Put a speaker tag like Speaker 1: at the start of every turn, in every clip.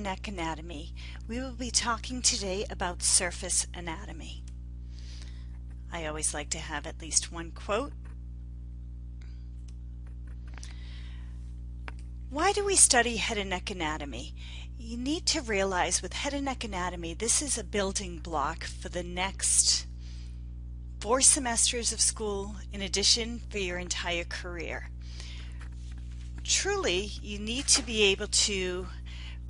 Speaker 1: neck anatomy, we will be talking today about surface anatomy. I always like to have at least one quote. Why do we study head and neck anatomy? You need to realize with head and neck anatomy, this is a building block for the next four semesters of school in addition for your entire career. Truly, you need to be able to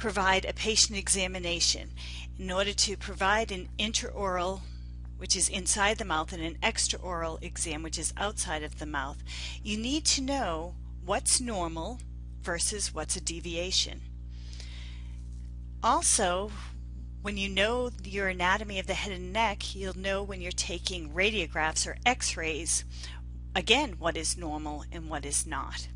Speaker 1: provide a patient examination. In order to provide an intraoral, which is inside the mouth, and an extraoral exam, which is outside of the mouth, you need to know what's normal versus what's a deviation. Also, when you know your anatomy of the head and neck, you'll know when you're taking radiographs or x-rays, again, what is normal and what is not.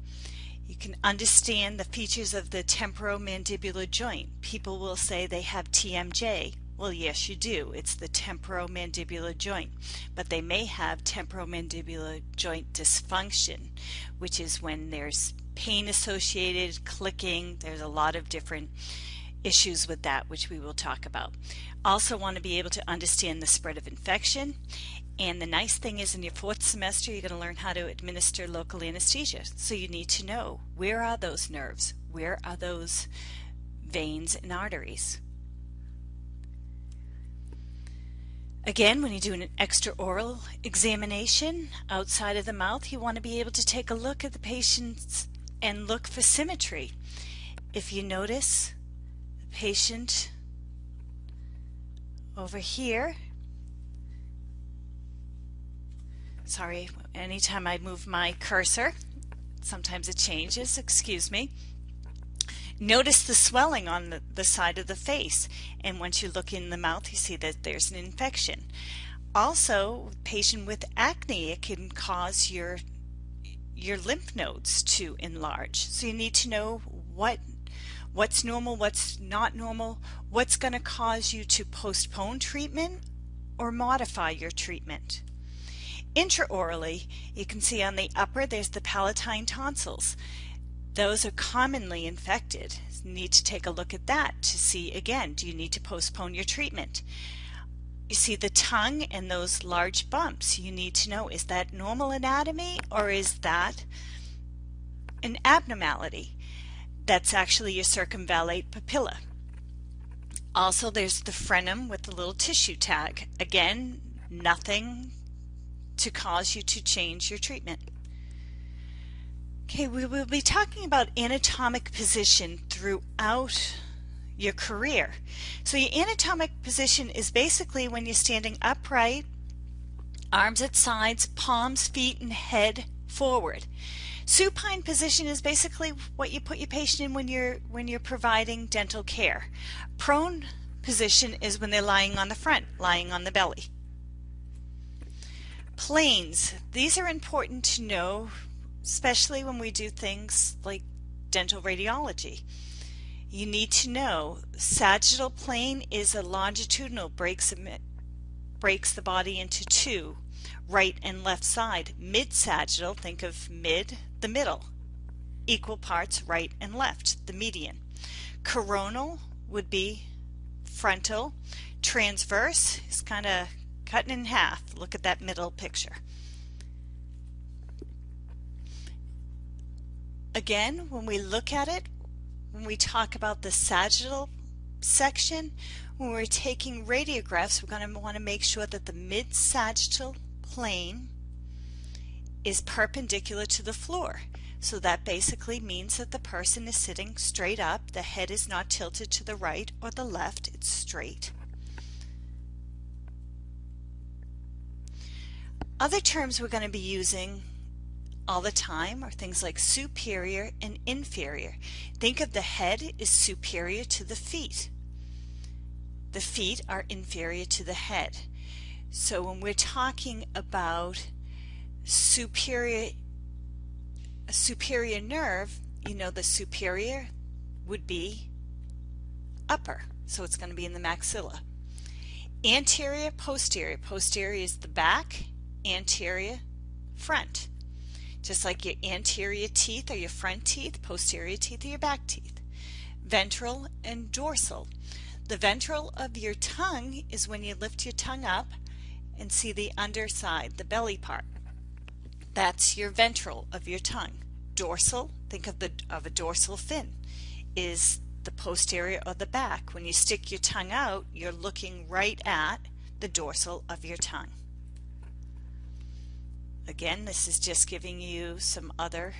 Speaker 1: You can understand the features of the temporomandibular joint. People will say they have TMJ. Well, yes, you do. It's the temporomandibular joint. But they may have temporomandibular joint dysfunction, which is when there's pain associated, clicking. There's a lot of different issues with that, which we will talk about. Also want to be able to understand the spread of infection and the nice thing is in your fourth semester, you're going to learn how to administer local anesthesia. So you need to know where are those nerves? Where are those veins and arteries? Again, when you do an extraoral examination outside of the mouth, you want to be able to take a look at the patients and look for symmetry. If you notice the patient over here Sorry, anytime I move my cursor, sometimes it changes, excuse me. Notice the swelling on the, the side of the face and once you look in the mouth you see that there's an infection. Also, patient with acne, it can cause your your lymph nodes to enlarge. So you need to know what what's normal, what's not normal, what's going to cause you to postpone treatment or modify your treatment. Intraorally, you can see on the upper there's the palatine tonsils. Those are commonly infected. You need to take a look at that to see again, do you need to postpone your treatment? You see the tongue and those large bumps. You need to know is that normal anatomy or is that an abnormality? That's actually your circumvallate papilla. Also, there's the frenum with the little tissue tag. Again, nothing to cause you to change your treatment. Okay, we will be talking about anatomic position throughout your career. So your anatomic position is basically when you're standing upright, arms at sides, palms, feet, and head forward. Supine position is basically what you put your patient in when you're when you're providing dental care. Prone position is when they're lying on the front, lying on the belly. Planes. These are important to know, especially when we do things like dental radiology. You need to know sagittal plane is a longitudinal breaks breaks the body into two, right and left side. Mid sagittal, think of mid, the middle. Equal parts right and left, the median. Coronal would be frontal. Transverse is kind of cutting in half. Look at that middle picture. Again, when we look at it, when we talk about the sagittal section, when we're taking radiographs, we're going to want to make sure that the mid-sagittal plane is perpendicular to the floor. So that basically means that the person is sitting straight up, the head is not tilted to the right or the left, it's straight. Other terms we're going to be using all the time are things like superior and inferior. Think of the head is superior to the feet. The feet are inferior to the head. So when we're talking about superior a superior nerve, you know the superior would be upper. So it's going to be in the maxilla. Anterior, posterior. Posterior is the back anterior, front. Just like your anterior teeth are your front teeth, posterior teeth are your back teeth. ventral, and dorsal. The ventral of your tongue is when you lift your tongue up and see the underside, the belly part. That's your ventral of your tongue. Dorsal, think of the of a dorsal fin, is the posterior of the back. When you stick your tongue out, you're looking right at the dorsal of your tongue. Again, this is just giving you some other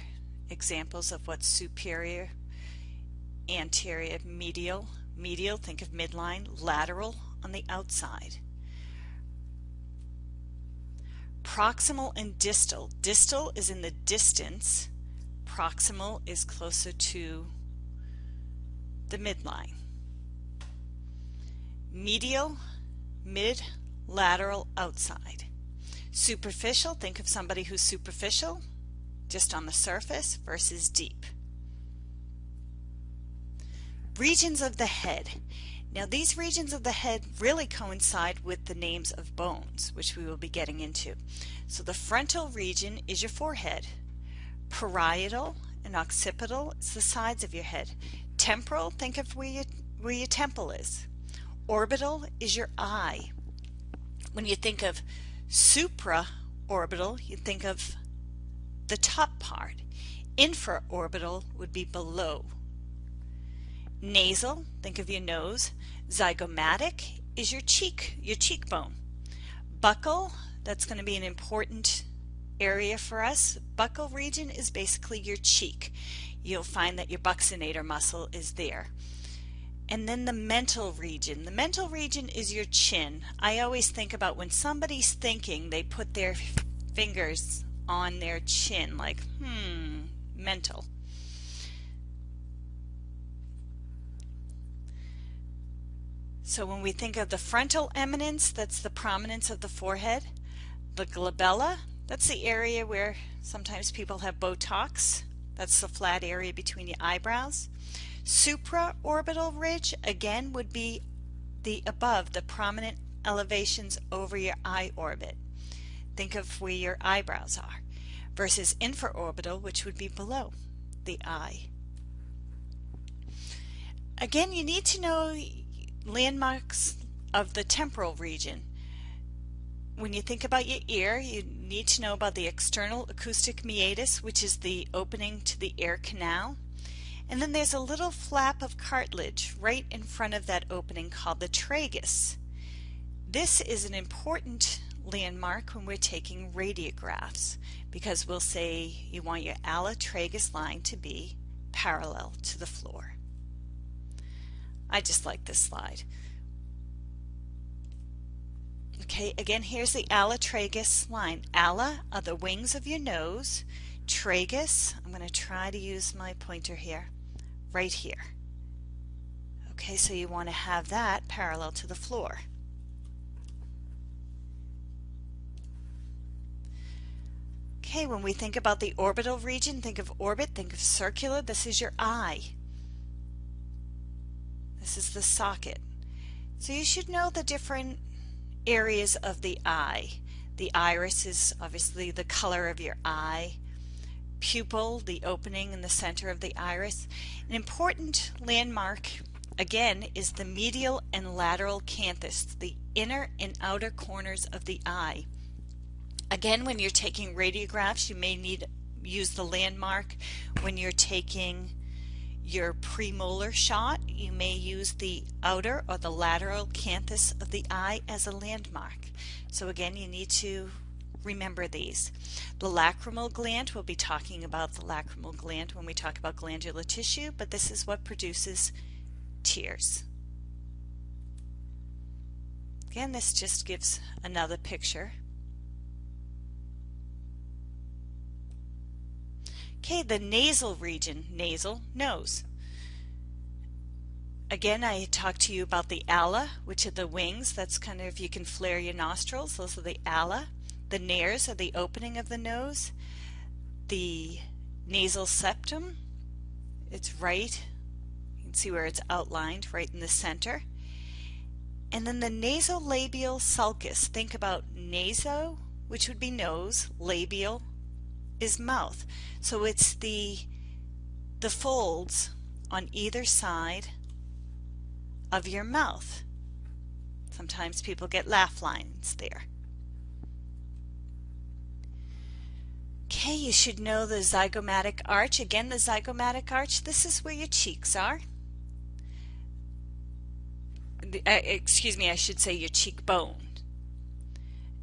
Speaker 1: examples of what's superior, anterior, medial. Medial, think of midline, lateral on the outside. Proximal and distal. Distal is in the distance. Proximal is closer to the midline. Medial, mid, lateral, outside. Superficial, think of somebody who's superficial, just on the surface, versus deep. Regions of the head. Now these regions of the head really coincide with the names of bones, which we will be getting into. So the frontal region is your forehead. Parietal and occipital is the sides of your head. Temporal, think of where, you, where your temple is. Orbital is your eye. When you think of supraorbital, you think of the top part. Infraorbital would be below. Nasal, think of your nose. Zygomatic is your cheek, your cheekbone. Buccal, that's going to be an important area for us. Buccal region is basically your cheek. You'll find that your buccinator muscle is there. And then the mental region. The mental region is your chin. I always think about when somebody's thinking, they put their fingers on their chin like, hmm, mental. So when we think of the frontal eminence, that's the prominence of the forehead. The glabella, that's the area where sometimes people have Botox. That's the flat area between the eyebrows. Supraorbital ridge, again, would be the above, the prominent elevations over your eye orbit. Think of where your eyebrows are. Versus infraorbital, which would be below the eye. Again, you need to know landmarks of the temporal region. When you think about your ear, you need to know about the external acoustic meatus, which is the opening to the ear canal. And then there's a little flap of cartilage right in front of that opening called the tragus. This is an important landmark when we're taking radiographs because we'll say you want your ala tragus line to be parallel to the floor. I just like this slide. Okay, again, here's the ala tragus line. Ala are the wings of your nose. Tragus, I'm going to try to use my pointer here, right here. Okay, so you want to have that parallel to the floor. Okay, when we think about the orbital region, think of orbit, think of circular. This is your eye. This is the socket. So you should know the different areas of the eye. The iris is obviously the color of your eye. Pupil, the opening in the center of the iris. An important landmark, again, is the medial and lateral canthus, the inner and outer corners of the eye. Again, when you're taking radiographs, you may need to use the landmark when you're taking your premolar shot, you may use the outer or the lateral canthus of the eye as a landmark. So again, you need to remember these. The lacrimal gland, we'll be talking about the lacrimal gland when we talk about glandular tissue, but this is what produces tears. Again, this just gives another picture Okay, the nasal region, nasal, nose. Again, I talked to you about the ala, which are the wings. That's kind of, if you can flare your nostrils. Those are the ala. The nares are the opening of the nose. The nasal septum, it's right. You can see where it's outlined right in the center. And then the nasolabial sulcus. Think about naso, which would be nose, labial, is mouth. So it's the the folds on either side of your mouth. Sometimes people get laugh lines there. Okay, you should know the zygomatic arch. Again, the zygomatic arch, this is where your cheeks are. The, uh, excuse me, I should say your cheekbone.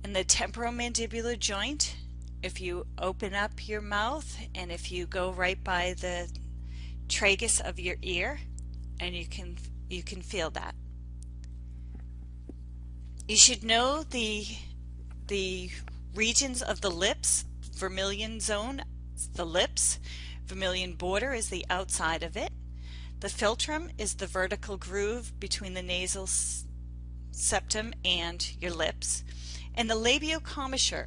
Speaker 1: And the temporomandibular joint, if you open up your mouth and if you go right by the tragus of your ear, and you can you can feel that. You should know the the regions of the lips, vermilion zone, the lips, vermilion border is the outside of it. The philtrum is the vertical groove between the nasal septum and your lips. And the labial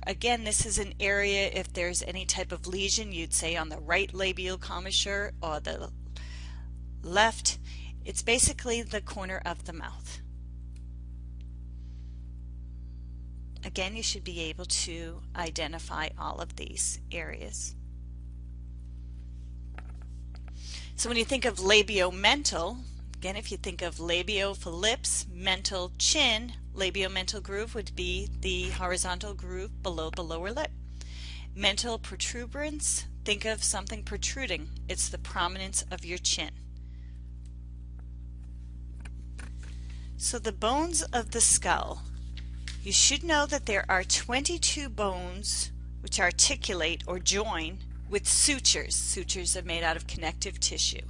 Speaker 1: again, this is an area if there's any type of lesion, you'd say on the right labial commissure or the left. It's basically the corner of the mouth. Again, you should be able to identify all of these areas. So when you think of labiomental, again, if you think of labio lips, mental chin, labiomental groove would be the horizontal groove below the lower lip. Mental protuberance, think of something protruding. It's the prominence of your chin. So the bones of the skull. You should know that there are 22 bones which articulate or join with sutures. Sutures are made out of connective tissue.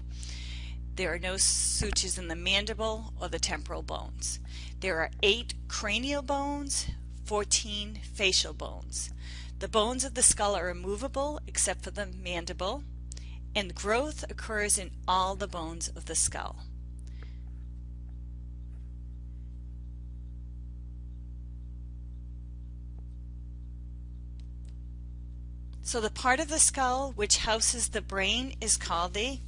Speaker 1: There are no sutures in the mandible or the temporal bones. There are eight cranial bones, 14 facial bones. The bones of the skull are immovable except for the mandible, and growth occurs in all the bones of the skull. So the part of the skull which houses the brain is called the,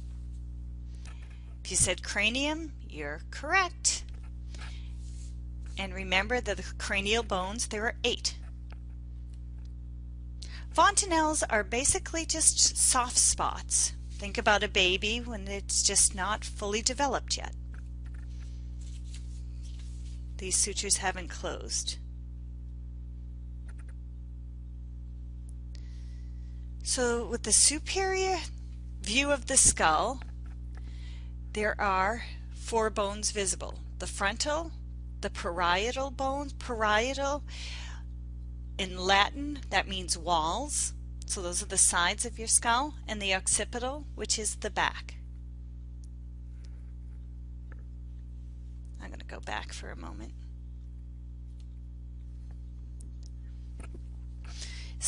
Speaker 1: if you said cranium, you're correct. And remember that the cranial bones, there are eight. Fontanelles are basically just soft spots. Think about a baby when it's just not fully developed yet. These sutures haven't closed. So with the superior view of the skull, there are four bones visible. The frontal, the parietal bones, parietal in Latin that means walls. So those are the sides of your skull and the occipital which is the back. I'm going to go back for a moment.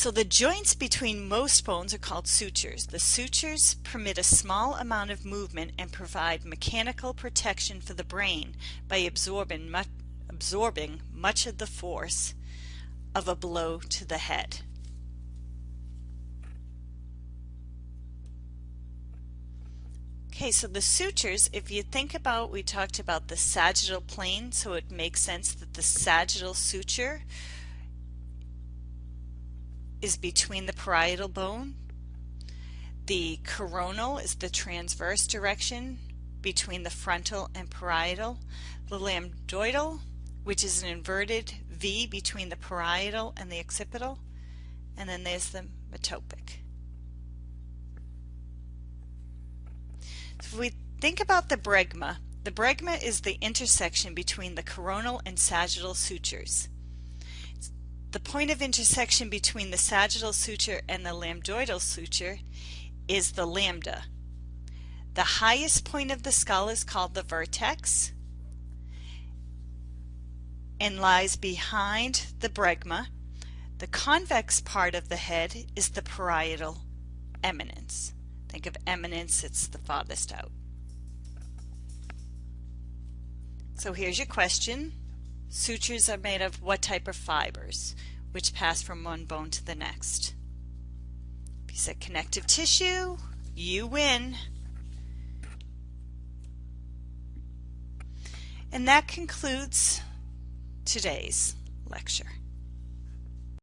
Speaker 1: So the joints between most bones are called sutures. The sutures permit a small amount of movement and provide mechanical protection for the brain by absorbing much, absorbing much of the force of a blow to the head. Okay, so the sutures, if you think about, we talked about the sagittal plane, so it makes sense that the sagittal suture is between the parietal bone. The coronal is the transverse direction between the frontal and parietal. The lambdoidal, which is an inverted V between the parietal and the occipital. And then there's the metopic. So if we think about the bregma, the bregma is the intersection between the coronal and sagittal sutures. The point of intersection between the sagittal suture and the lambdoidal suture is the lambda. The highest point of the skull is called the vertex and lies behind the bregma. The convex part of the head is the parietal eminence. Think of eminence, it's the farthest out. So here's your question. Sutures are made of what type of fibers, which pass from one bone to the next? If you said connective tissue, you win. And that concludes today's lecture.